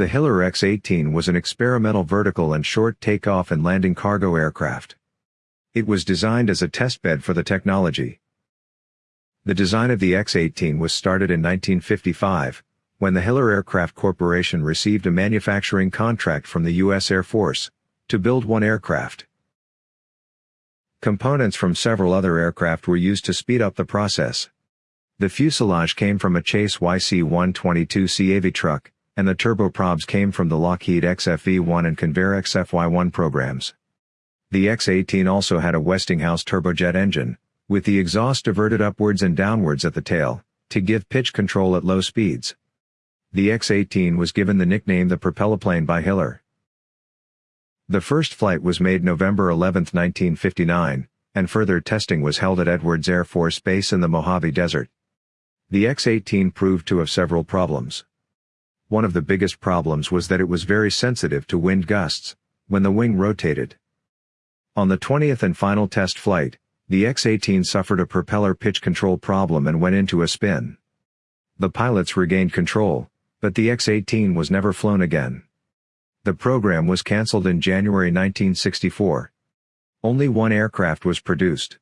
The Hiller X-18 was an experimental vertical and short takeoff and landing cargo aircraft. It was designed as a testbed for the technology. The design of the X-18 was started in 1955, when the Hiller Aircraft Corporation received a manufacturing contract from the U.S. Air Force, to build one aircraft. Components from several other aircraft were used to speed up the process. The fuselage came from a Chase YC-122C Avitruc, and the turboprops came from the Lockheed XFV-1 and Convair XFY-1 programs. The X-18 also had a Westinghouse turbojet engine, with the exhaust diverted upwards and downwards at the tail, to give pitch control at low speeds. The X-18 was given the nickname the Propelloplane by Hiller. The first flight was made November 11, 1959, and further testing was held at Edwards Air Force Base in the Mojave Desert. The X-18 proved to have several problems. One of the biggest problems was that it was very sensitive to wind gusts, when the wing rotated. On the 20th and final test flight, the X-18 suffered a propeller pitch control problem and went into a spin. The pilots regained control, but the X-18 was never flown again. The program was cancelled in January 1964. Only one aircraft was produced.